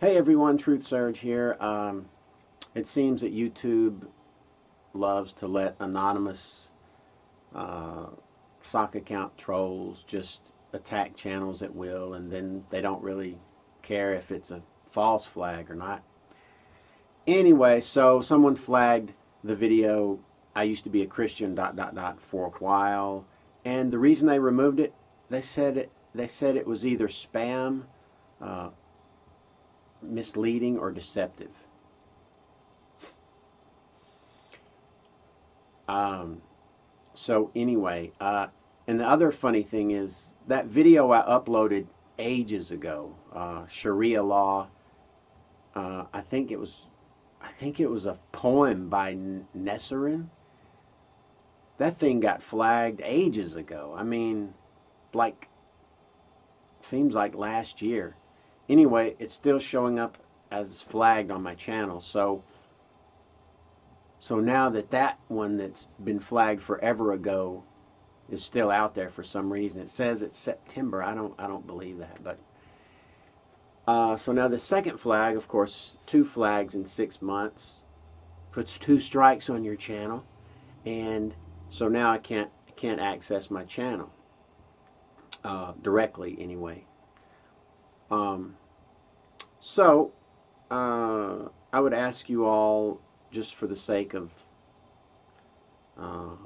Hey everyone, Truth Surge here. Um, it seems that YouTube loves to let anonymous uh, sock account trolls just attack channels at will and then they don't really care if it's a false flag or not. Anyway, so someone flagged the video I used to be a Christian dot dot dot for a while and the reason they removed it they said it they said it was either spam uh, misleading or deceptive. Um, so anyway, uh, and the other funny thing is that video I uploaded ages ago, uh, Sharia law. Uh, I think it was, I think it was a poem by Nesserin. That thing got flagged ages ago. I mean, like, seems like last year. Anyway, it's still showing up as flagged on my channel. So, so now that that one that's been flagged forever ago is still out there for some reason. It says it's September. I don't I don't believe that, but uh, so now the second flag, of course, two flags in six months puts two strikes on your channel, and so now I can't can't access my channel uh, directly anyway. Um, so, uh, I would ask you all, just for the sake of uh,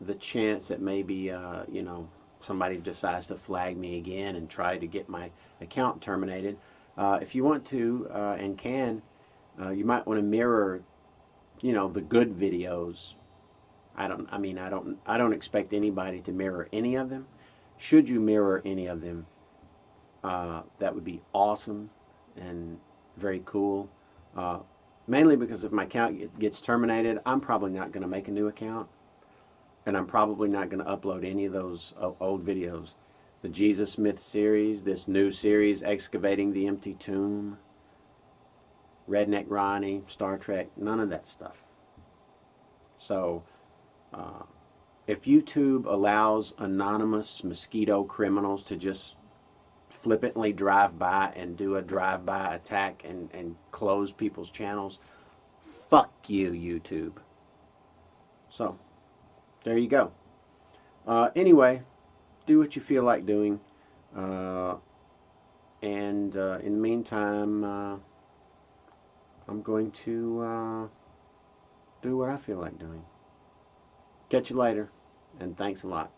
the chance that maybe, uh, you know, somebody decides to flag me again and try to get my account terminated, uh, if you want to uh, and can, uh, you might want to mirror, you know, the good videos. I don't, I mean, I don't, I don't expect anybody to mirror any of them. Should you mirror any of them, uh, that would be awesome and very cool. Uh, mainly because if my account gets terminated, I'm probably not going to make a new account. And I'm probably not going to upload any of those uh, old videos. The Jesus Myth series, this new series, Excavating the Empty Tomb, Redneck Ronnie, Star Trek, none of that stuff. So, uh, if YouTube allows anonymous mosquito criminals to just flippantly drive by and do a drive-by attack and, and close people's channels, fuck you, YouTube. So, there you go. Uh, anyway, do what you feel like doing. Uh, and uh, in the meantime, uh, I'm going to uh, do what I feel like doing. Catch you later, and thanks a lot.